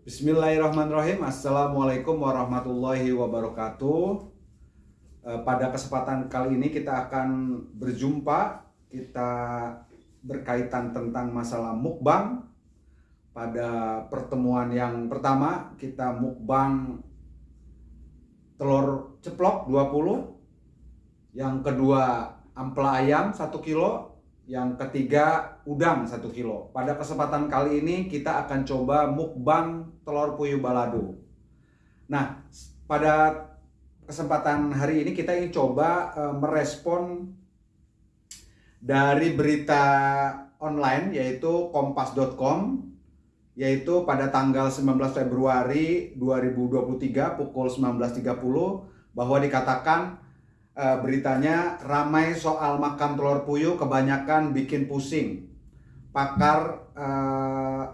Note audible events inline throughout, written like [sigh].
Bismillahirrahmanirrahim. Assalamualaikum warahmatullahi wabarakatuh. Eh, Pada kesempatan kali ini kita akan berjumpa Kita berkaitan tentang masalah mukbang. Pada pertemuan yang pertama kita mukbang telur ceplok 20 Yang kedua ampela ayam 1 kilo yang ketiga udang 1 kilo. Pada kesempatan kali ini kita akan coba mukbang telur puyuh balado. Nah, pada kesempatan hari ini kita ingin coba uh, merespon dari berita online yaitu kompas.com yaitu pada tanggal 19 Februari 2023 pukul 19.30 bahwa dikatakan uh, beritanya ramai soal makan telur puyuh kebanyakan bikin pusing. Pakar uh,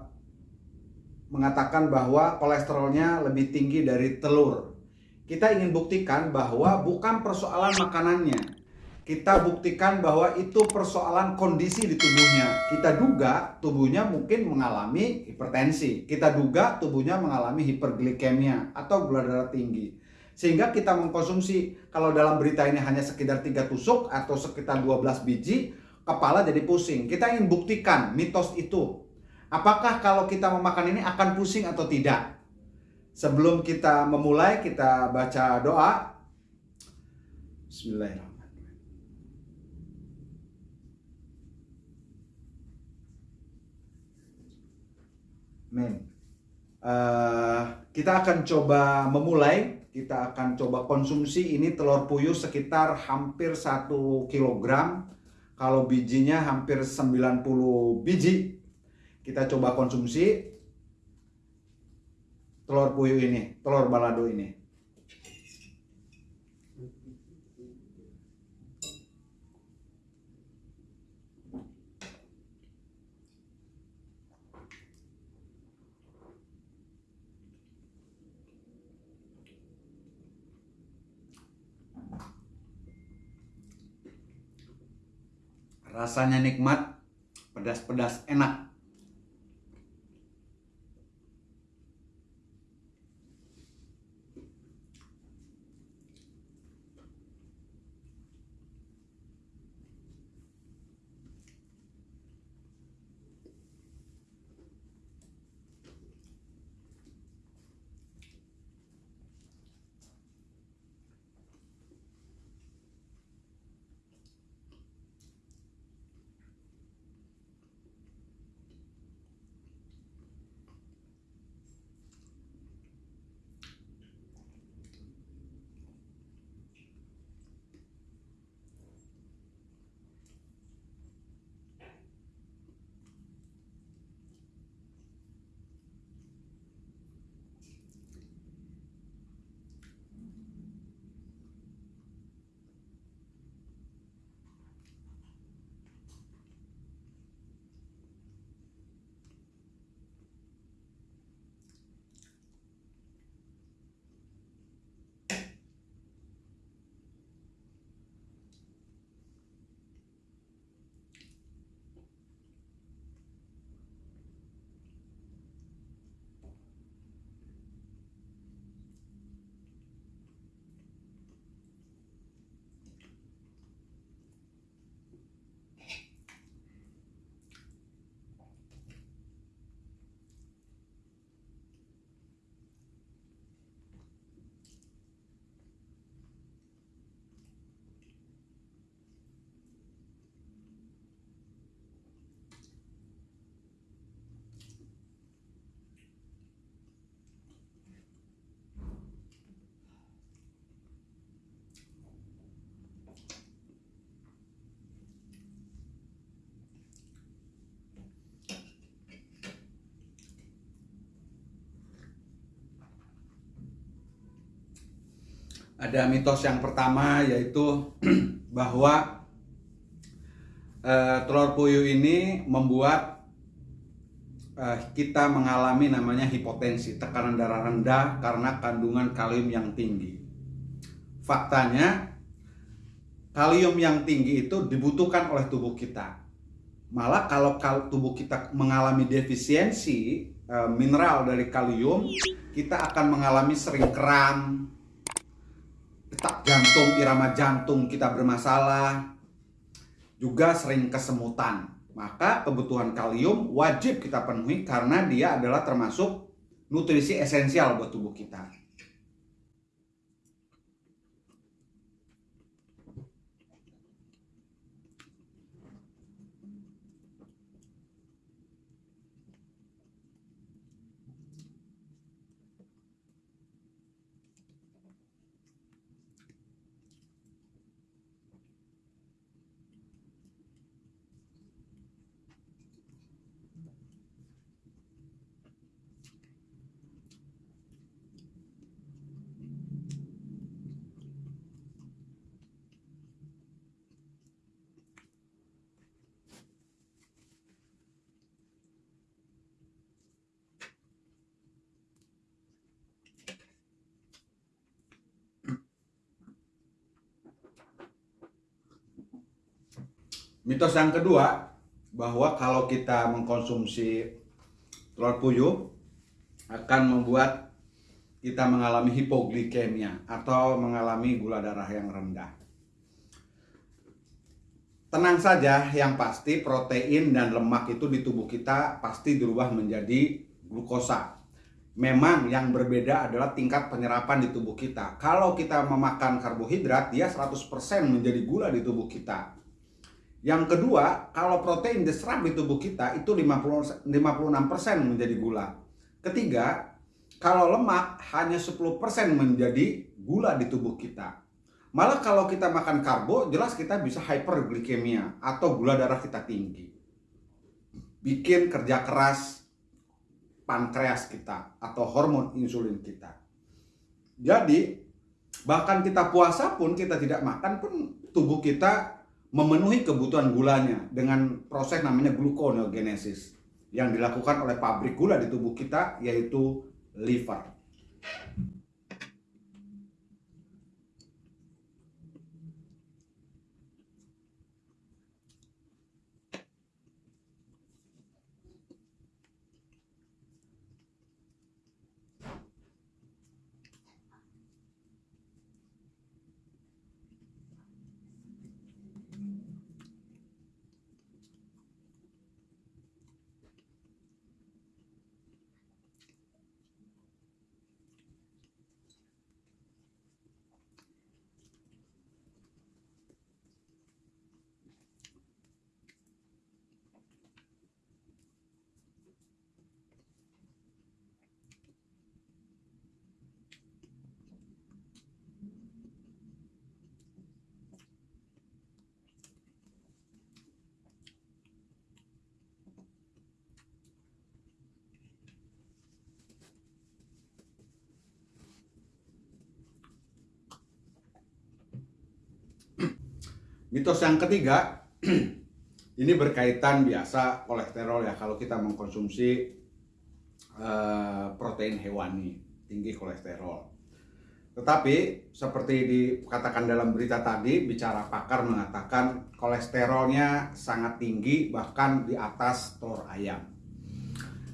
mengatakan bahwa kolesterolnya lebih tinggi dari telur. Kita ingin buktikan bahwa bukan persoalan makanannya. Kita buktikan bahwa itu persoalan kondisi di tubuhnya. Kita duga tubuhnya mungkin mengalami hipertensi. Kita duga tubuhnya mengalami hiperglikemia atau gula darah tinggi sehingga kita mengkonsumsi kalau dalam berita ini hanya sekitar tiga tusuk atau sekitar 12 biji kepala jadi pusing. Kita ingin buktikan mitos itu. Apakah kalau kita memakan ini akan pusing atau tidak? Sebelum kita memulai kita baca doa. Bismillahirrahmanirrahim. Uh, kita akan coba memulai kita akan coba konsumsi ini telur puyuh sekitar hampir 1 kg kalau bijinya hampir 90 biji. Kita coba konsumsi telur puyuh ini telur balado ini rasanya nikmat, pedas-pedas enak. Ada mitos yang pertama yaitu [clears throat] bahwa uh, telur puyuh ini membuat uh, kita mengalami namanya hipotensi, tekanan darah rendah karena kandungan kalium yang tinggi. Faktanya kalium yang tinggi itu dibutuhkan oleh tubuh kita. Malah kalau tubuh kita mengalami defisiensi eh, mineral dari kalium, kita akan mengalami sering kram, detak jantung, irama jantung kita bermasalah, juga sering kesemutan. Maka kebutuhan kalium wajib kita penuhi karena dia adalah termasuk nutrisi esensial buat tubuh kita. Mitos yang kedua bahwa kalau kita mengkonsumsi telur puyuh akan membuat kita mengalami hipoglikemia atau mengalami gula darah yang rendah. Tenang saja, yang pasti protein dan lemak itu di tubuh kita pasti dirubah menjadi glukosa. Memang yang berbeda adalah tingkat penyerapan di tubuh kita. Kalau kita memakan karbohidrat, dia 100% menjadi gula di tubuh kita yang kedua, kalau protein diserap di tubuh kita itu 50, 56% menjadi gula. Ketiga, kalau lemak hanya 10% menjadi gula di tubuh kita. Malah kalau kita makan karbo, jelas kita bisa hyperglikemia atau gula darah kita tinggi. Bikin kerja keras pankreas kita atau hormon insulin kita. Jadi, bahkan kita puasa pun kita tidak makan pun tubuh kita memenuhi kebutuhan gulanya dengan proses namanya gluconeogenesis yang dilakukan oleh pabrik gula di tubuh kita yaitu liver. Mitos yang ketiga, [clears throat] ini berkaitan biasa kolesterol ya kalau kita mengkonsumsi uh, protein hewani tinggi kolesterol. Tetapi seperti dikatakan dalam berita tadi, bicara pakar mengatakan kolesterolnya sangat tinggi bahkan di atas telur ayam.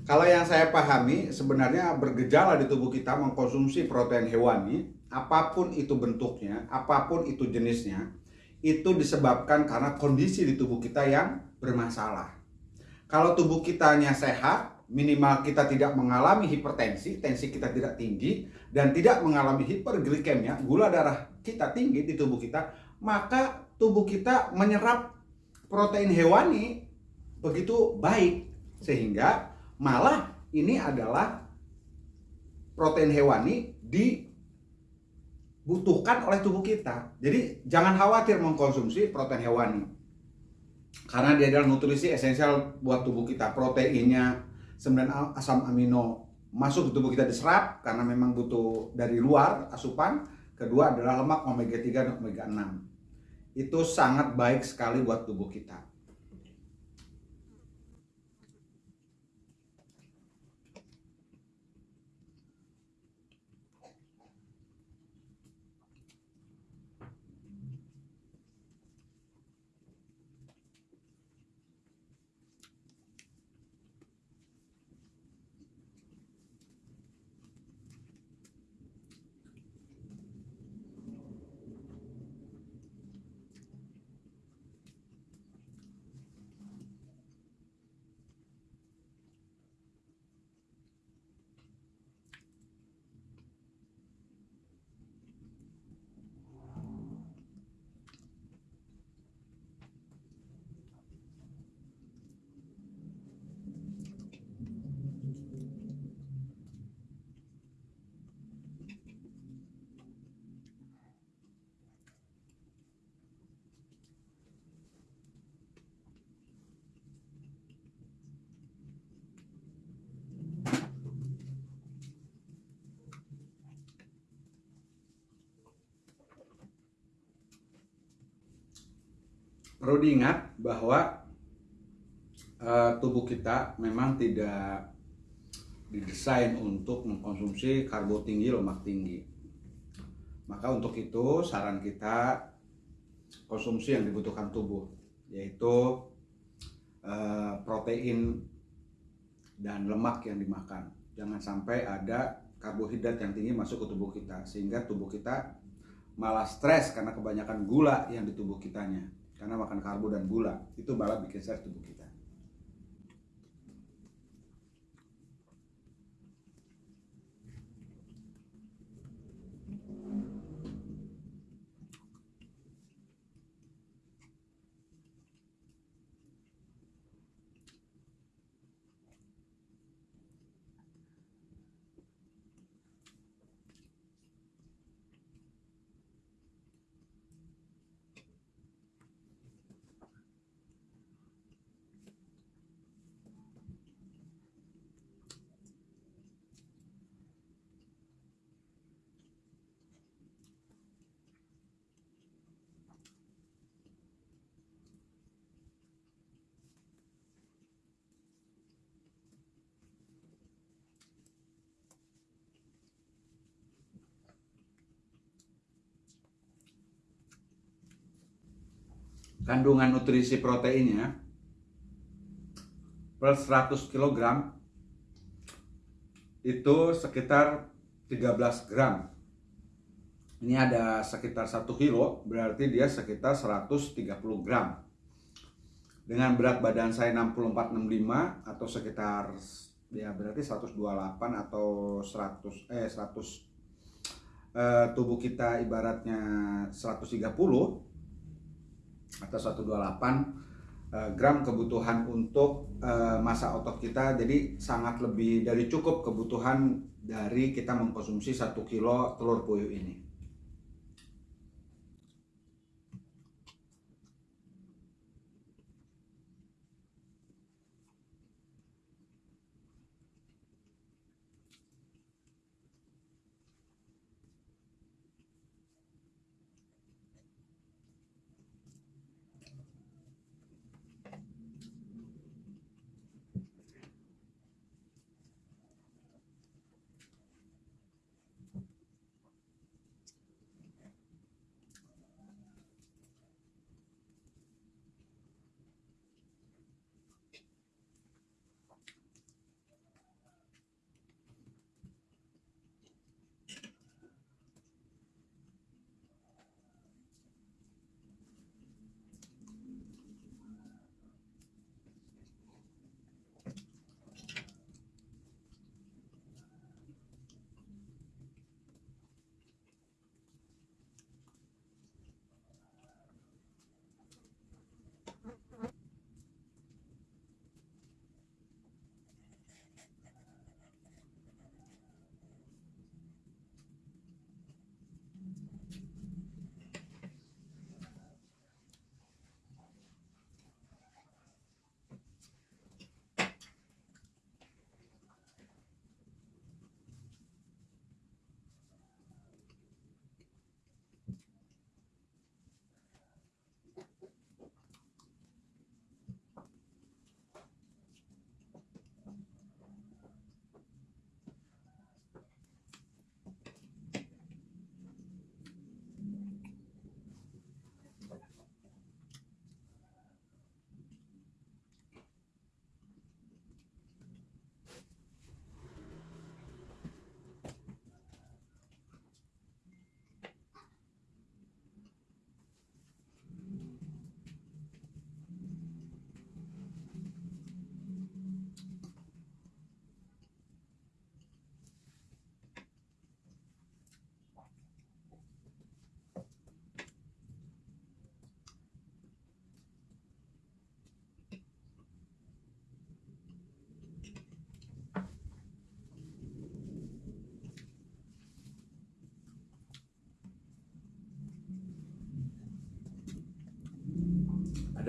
Kalau yang saya pahami sebenarnya bergejala di tubuh kita mengkonsumsi protein hewani, apa pun itu bentuknya, apa pun itu jenisnya, itu disebabkan karena kondisi di tubuh kita yang bermasalah. Kalau tubuh kitanya sehat, minimal kita tidak mengalami hipertensi, tensi kita tidak tinggi, dan tidak mengalami hiperglikemia, gula darah kita tinggi di tubuh kita, maka tubuh kita menyerap protein hewani begitu baik. Sehingga malah ini adalah protein hewani di butuhkan oleh tubuh kita. Jadi jangan khawatir mengkonsumsi protein hewani. Karena dia adalah nutrisi esensial buat tubuh kita. Proteinnya 9 asam amino masuk ke tubuh kita diserap karena memang butuh dari luar asupan. Kedua adalah lemak omega 3 dan omega 6. Itu sangat baik sekali buat tubuh kita. Perlu diingat bahwa uh, tubuh kita memang tidak didesain untuk mengkonsumsi karbo tinggi, lemak tinggi. Maka untuk itu saran kita konsumsi yang dibutuhkan tubuh yaitu uh, protein dan lemak yang dimakan. Jangan sampai ada karbohidrat yang tinggi masuk ke tubuh kita sehingga tubuh kita malah stres karena kebanyakan gula yang di tubuh kitanya karena makan karbo dan gula itu malah bikin stres tubuh kita. Kandungan nutrisi proteinnya per 100 kg itu sekitar 13 gram. Ini ada sekitar 1 kilo berarti dia sekitar 130 gram. Dengan berat badan saya 6465 atau sekitar ya berarti 128 atau 100 eh 100 eh, tubuh kita ibaratnya 130 atau 128 eh, gram kebutuhan untuk eh, masa otot kita. Jadi sangat lebih dari cukup kebutuhan dari kita mengkonsumsi satu kilo telur puyuh ini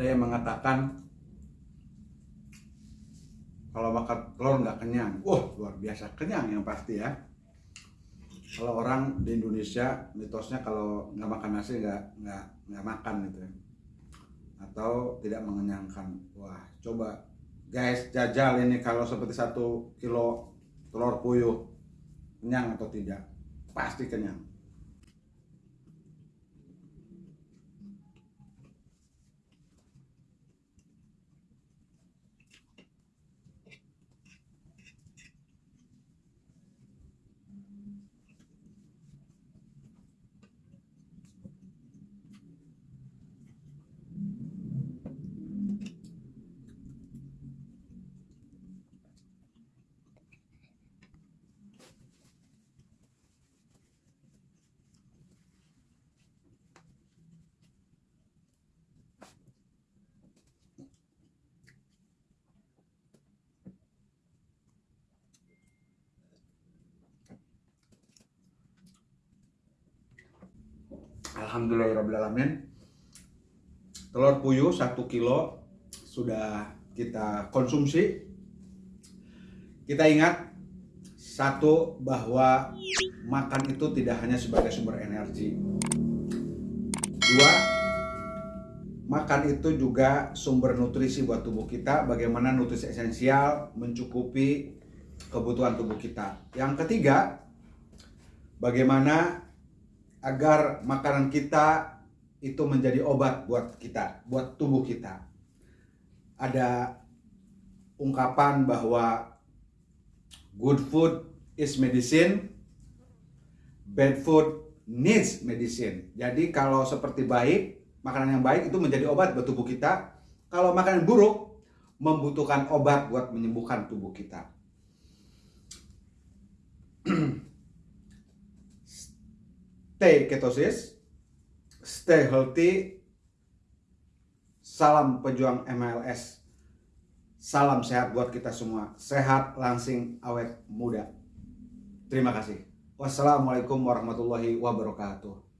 ada mengatakan kalau makan telur nggak kenyang wah luar biasa kenyang yang pasti ya kalau orang di Indonesia mitosnya kalau nggak makan nasi nggak nggak nggak makan gitu ya atau tidak mengenyangkan. Wah, coba guys jajal ini kalau seperti satu kilo telur puyuh kenyang atau tidak? Pasti kenyang. Alhamdulillahirrahmanirrahim Telur puyuh 1 kilo sudah kita konsumsi. Kita ingat Satu bahwa makan itu tidak hanya sebagai sumber energi. Dua Makan itu juga sumber nutrisi buat tubuh kita Bagaimana nutrisi esensial mencukupi kebutuhan tubuh kita. Yang ketiga Bagaimana agar makanan kita itu menjadi obat buat kita, buat tubuh kita. Ada ungkapan bahwa good food is medicine, bad food needs medicine. Jadi kalau seperti baik, makanan yang baik itu menjadi obat buat tubuh kita. Kalau makanan buruk, membutuhkan obat buat menyembuhkan tubuh kita. Stay ketosis, stay healthy, salam pejuang MLS, salam sehat buat kita semua, sehat, langsing, awet, muda. Terima kasih. Wassalamualaikum warahmatullahi wabarakatuh.